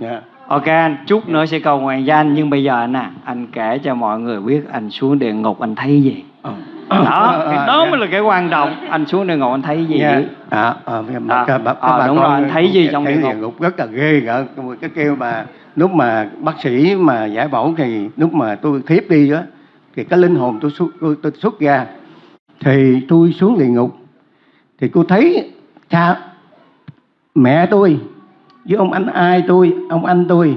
dạ. Ok anh, chút nữa sẽ cầu nguyện cho anh. Nhưng bây giờ nè, anh kể cho mọi người biết Anh xuống địa ngục anh thấy gì. Ờ. Đó, Ờ, cái ờ, đó dạ. mới là cái quan trọng. Anh xuống địa ngục anh thấy gì dưới à, à, À, các à, đúng rồi, anh thấy gì trong thấy địa ngục? địa ngục rất là ghê gỡ cái kêu mà lúc mà bác sĩ mà giải phẫu thì lúc mà tôi thiếp đi á thì cái linh hồn tôi xuất tôi, tôi xuất ra. Thì tôi xuống địa ngục. Thì cô thấy cha mẹ tôi với ông anh ai tôi ông anh tôi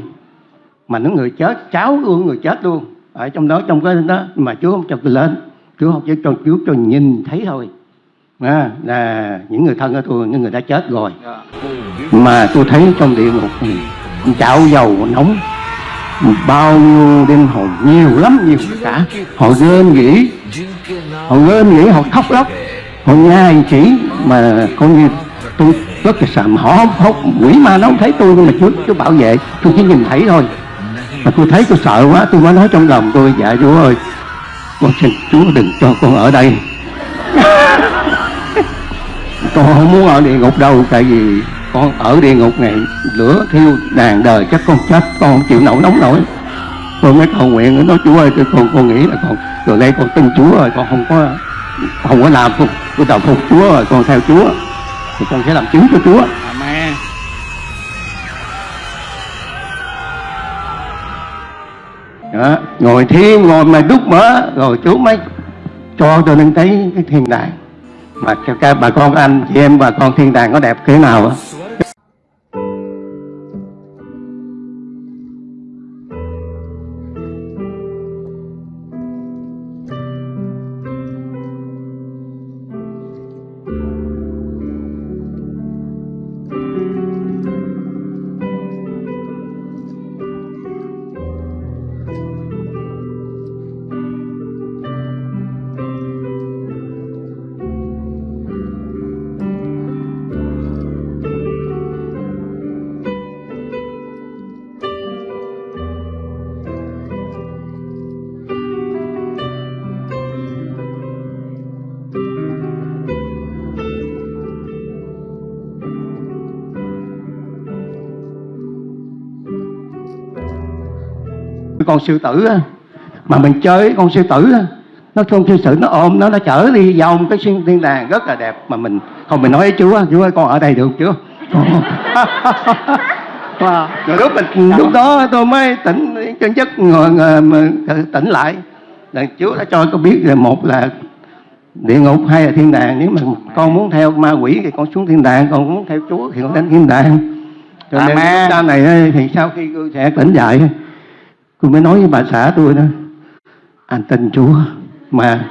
mà những người chết cháu của người chết luôn. Ở trong đó trong cái đó mà chúa không cho tôi lên. Chúa không cho chúa cho nhìn thấy thôi. À, là những người thân của tôi những người đã chết rồi. Mà tôi thấy trong địa ngục chảo dầu nóng bao nhiêu linh hồn nhiều lắm nhiều cả. Họ rên nghĩ họ rên nghĩ họ khóc lóc. Họ nhai chỉ mà coi như tôi rất là sợ mà họ không, quỷ ma nó không thấy tôi nhưng mà chú chú bảo vệ. Tôi chỉ nhìn thấy thôi. Mà tôi thấy tôi sợ quá tôi mới nói trong lòng tôi dạ chú ơi con xin chúa đừng cho con ở đây. Con không muốn ở địa ngục đâu tại vì con ở địa ngục này lửa thiêu đàn đời chắc con chết con không chịu nổi nóng nổi. Tôi mới cầu nguyện nói chú ơi tôi con con nghĩ là con từ đây con tin chúa rồi con không có không có làm phục tôi đầu phục chúa rồi con theo chúa thì con sẽ làm chứng cho chúa. Amen. Đó. ngồi thiêm ngồi mà đúc mở rồi chú mới cho tôi lên thấy cái thiên đàng. Mà các bà con anh chị em bà con thiên đàng có đẹp thế nào á Música con sư tử á, mà mình chơi với con sư tử á, nó con sư tử nó ôm nó nó chở đi vòng cái xuyên thiên đàng rất là đẹp mà mình không mình nói với chú á chú ơi con ở đây được chưa Wow. rồi lúc mình lúc đó tôi mới tỉnh chân chất ngồi, tỉnh lại là chú đã cho con biết là một là địa ngục hay là thiên đàng nếu mà con muốn theo ma quỷ thì con xuống thiên đàng còn muốn theo chúa thì con đến thiên đàng cho nên Amen. lúc ra này thì sau khi tôi sẽ tỉnh dậy tôi mới nói với bà xã tôi đó anh tin chúa mà